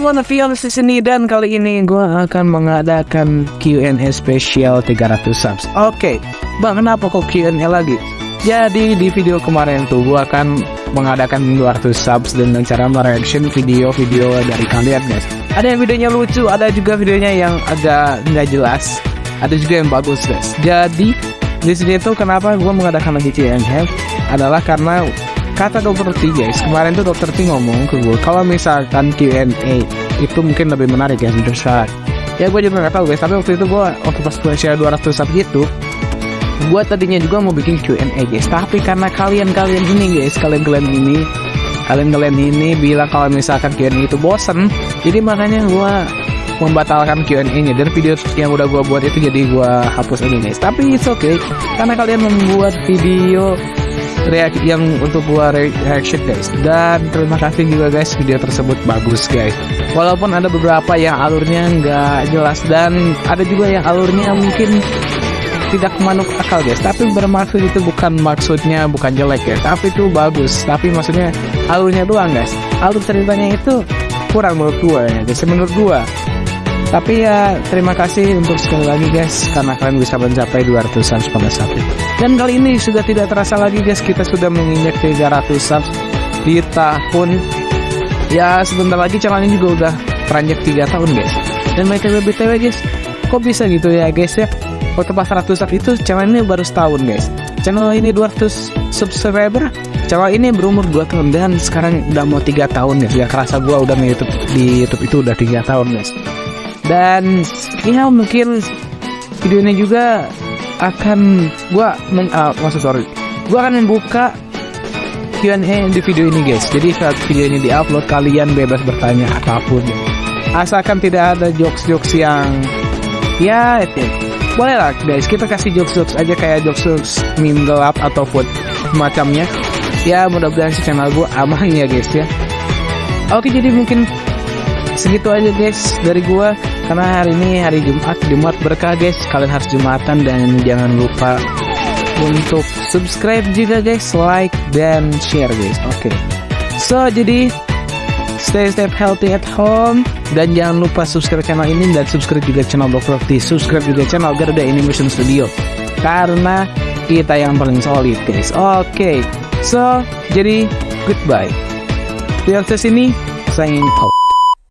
Vion di sini dan kali ini gue akan mengadakan Q&A spesial 300 subs. Oke, bang kenapa kok Q&A lagi? Jadi di video kemarin tuh gue akan mengadakan 200 subs dengan cara mereaction video-video dari kalian guys. Ada yang videonya lucu, ada juga videonya yang agak nggak jelas, ada juga yang bagus guys. Jadi di sini tuh kenapa gue mengadakan lagi Q&A adalah karena kata dokter T guys kemarin tuh dokter T ngomong ke gue kalau misalkan Q&A itu mungkin lebih menarik ya menurut ya gue juga nggak tahu guys tapi waktu itu gue waktu pas gue share 200 sub gitu gue tadinya juga mau bikin Q&A guys. Tapi karena kalian-kalian ini guys kalian-kalian ini kalian-kalian ini bilang kalau misalkan Q&A itu bosen jadi makanya gue membatalkan Q&A nya dan video yang udah gue buat itu jadi gue hapus ini guys. Tapi it's okay karena kalian membuat video reaksi yang untuk gua reaction guys. Dan terima kasih juga guys video tersebut bagus guys. Walaupun ada beberapa yang alurnya nggak jelas dan ada juga yang alurnya mungkin tidak manuk akal guys. Tapi bermaksud itu bukan maksudnya bukan jelek ya tapi itu bagus. Tapi maksudnya alurnya doang guys. Alur ceritanya itu kurang menurut gua ya guys. Menurut gua tapi ya terima kasih untuk sekali lagi guys karena kalian bisa mencapai 200 subs pada saat itu. Dan kali ini sudah tidak terasa lagi guys kita sudah menginjak 300 subs di tahun ya sebentar lagi channel ini juga udah teranjak 3 tahun guys. Dan BTW BTW guys kok bisa gitu ya guys ya waktu pas 100 subs itu channel ini baru setahun guys. Channel ini 200 subscriber channel ini berumur 2 tahun dan sekarang udah mau 3 tahun. Ya kerasa gua udah di YouTube, di YouTube itu udah 3 tahun guys dan ya mungkin video ini juga akan gua men, uh, maksud sorry. Gua akan membuka Q&A di video ini guys. Jadi saat video ini diupload kalian bebas bertanya apa pun. Asalkan tidak ada jokes-jokes yang ya itu boleh lah guys. Kita kasih jokes-jokes aja kayak jokes-jokes meme gelap ataupun semacamnya ya mudah-mudahan si channel gua aman ya guys ya. Oke jadi mungkin segitu aja guys dari gua karena hari ini hari Jumat Jumat berkah guys. Kalian harus Jumatan dan jangan lupa untuk subscribe juga guys. Like dan share guys. Oke. Okay. so jadi stay stay healthy at home. Dan jangan lupa subscribe channel ini dan subscribe juga channel. T subscribe juga channel Garuda Animation Studio. Karena kita yang paling solid guys. Oke. Okay. so jadi goodbye. Di atas ini signing out